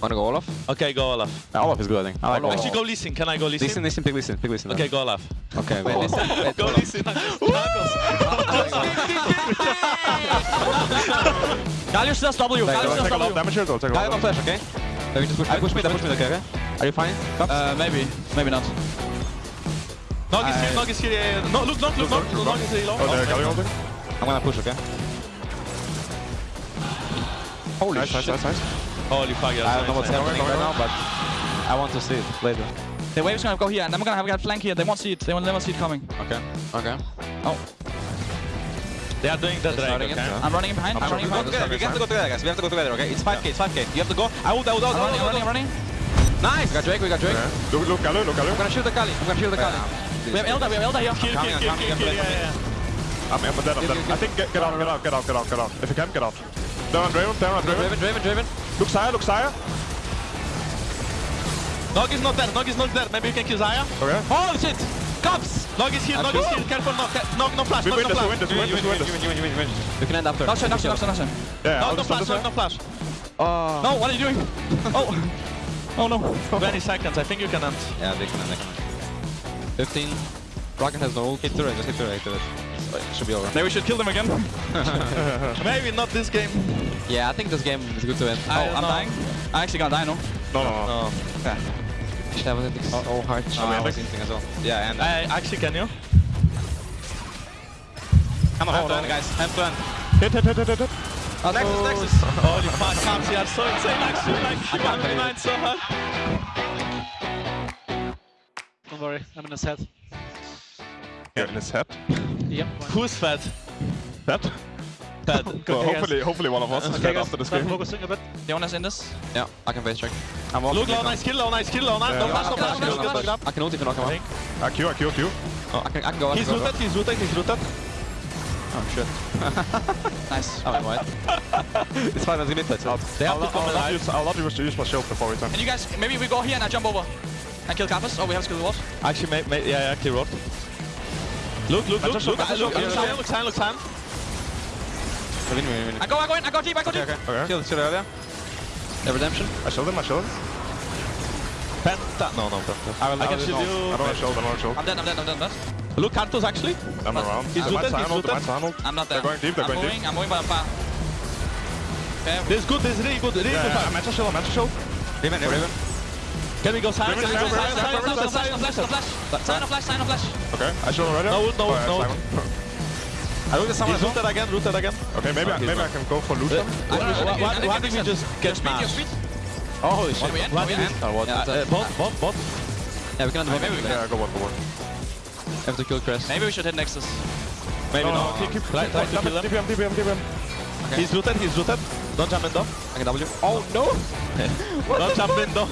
Wanna go Olaf? Okay, go Olaf. Yeah, Olaf is good, I think. I like Olaf. Actually, go Lee Sin. Can I go Lee Sin? Listen, listen, pick listen, pick listen. Okay, go Olaf. Okay, wait, listen. Wait, Go Olaf. Lee Sin. Tacos. Gallius does W. Take Gallius does a lot W. damage here, though. Take a I have lot no flash, okay? Then we just push I mid. push mid, I push mid, okay, okay? Are you fine? Cups? Uh, maybe. Maybe not. Nog is here, nog is here. yeah, yeah. No, look, look, look, look. Nog is here. Oh, there, Galio ulting. I'm gonna push, okay? Holy nice, shit. Nice, nice, nice. Holy fuck, yeah. I don't know what's nice, nice. happening right now, but I want to see it later. The wave's gonna go here, and then we're gonna have a flank here. They won't see it. They will never see it coming. Okay. Okay. Oh. They are doing the drag, okay? it. I'm running in behind. I'm running in Go behind. together. We have to go together, guys. We have to go together, okay? It's 5k, it's 5k. You have to go. I will, I will, I I'm running, I'm running, I'm running. Nice! We got Drake, we got Drake. Okay. Look, look, Galio, look, Galio. I'm gonna shield the Kali. I'm gonna shield the Kali. We have Elder, we have Elder here. Kill, kill, kill, I'm kill, coming, kill, yeah, yeah. I'm, I'm dead, I'm dead. I think get, get out, get out, get out, get out, get out. If you can, get out. Down on Draven, down on Draven. Draven, Draven, Draven. Look Xayah, look Xayah. Nog is not there, Nog is not there. Maybe you can kill Xayah. Okay. Holy shit! Cops! Nog is here, Nog is here. Careful, Nog. Nog, no flash, We Nog, win no this, we win flash. this, we win this, we win this. win, you win, you win. You can end after. Knock shot, knock shot, knock shot, knock shot. Yeah, No, no flash, Nog, no flash. Oh. No, what are you doing? Oh. Oh no. 20 seconds, I think you can end. Yeah, they can end, they can end. 15. Rocket has no ult. Hit turret, just hit turret, hit turret. So it should be over. Maybe we should kill them again. Maybe not this game. Yeah, I think this game is good to end. Oh, I'm know. dying. I'm actually gonna die, no? No, no, no. No. Okay. That was it. Oh, oh hard. Oh, I was hinting as well. Yeah, and... Uh, I actually can you? Come on, Hold hold on. on, guys. Hand to hand. Hit, hit, hit, hit, hit, hit. Oh, Nexus, Nexus. Holy fuck, Kamsi are so insane actually. Like, you can't are believe so hard. Don't worry, I'm in his head. Get in his head. Yep. Who's fat? Head? Fat. Well, hopefully, hopefully one of us is Okay, dead guys, after this game. focusing a bit. They want us in this? Yeah, I can face check. I'm walking Look, low, in nice kill, low, nice kill, low, nice. No Yeah. flash, no Okay, flash. okay, Get okay. I can ult if you knock him out. Ah, Q, ah, Q, Q. Oh, I can, I can go. I He's can go. rooted, he's rooted, he's rooted. Oh shit. Nice. Oh, I'm white. it's fine, it's glitter. So. They have I'll, to I'll, come I'll, alive. use, I'll not use, use my shield before we turn. And you guys, maybe we go here and I jump over. And kill Kappas. Oh, we have skill ward. Actually, may, may, yeah, yeah, clear road. Look, look, look, just look, look, look, look, look, look, look, sign, look, sign, look, sign. Win, win, win. I go, I go in, I go deep, I go Okay, deep. okay. Kill, kill earlier. Yeah, redemption. I shield him, I shield him. Penta. No, no, Penta. I, will, I I, can will, shield no, you. I don't have shield, I don't have shield. I'm dead, I'm dead, I'm dead, I'm dead. Look, Karthus actually. I'm around. He's I might rooted, he's sign ult, I might rooted. sign ult. I'm not there. They're going deep, they're I'm going moving, deep. I'm moving by far. Okay. This is good, this is really good, really Yeah, good yeah, I'm fight. at shield, I'm at shield. Riven, Riven. Can we go sign? Riven, Can we go Riven, sign? Of flash, sign. sign of flash. Sign of flash, sign of flash. Okay, I shield already. No ult, no Oh, ult, no ult. Simon. I looked at someone He's as well. rooted again, rooted again. Okay, maybe, I, maybe I can go for loot them. Why, why, why, why Get did we just get Speed, smashed? Oh, holy shit. What do we end? Why What did we we- end? Oh, what? Yeah, uh, bot, bot, bot. yeah, we can end the Maybe we can. Yeah, go one, go one. Have to kill Crest. Maybe we should hit Nexus. Maybe No, no, not. keep, keep, Try, try to kill him. DPM, DPM, DPM. He's rooted, he's rooted. Don't jump in though. I can W. Oh no! Don't jump in though.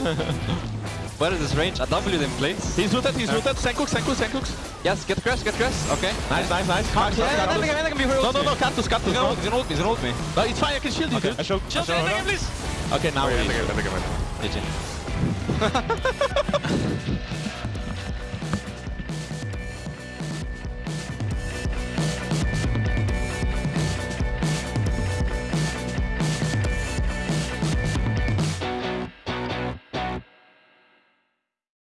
Where is this range? A W them, please. he's rooted, he's rooted. Senkooks, Senkooks, Senkooks. Yes, get Crest, get Crest. Okay. Nice, nice, nice. Yeah, yeah, I think I can be No, no, no, Karthus, He's Karthus. gonna No, ult, he's gonna ult me, he's gonna ult me. no, it's fine, I can shield you, dude. I shield, I Chill, shield take already. him, please. Okay, now Okay, we I think I- I think I win. GG.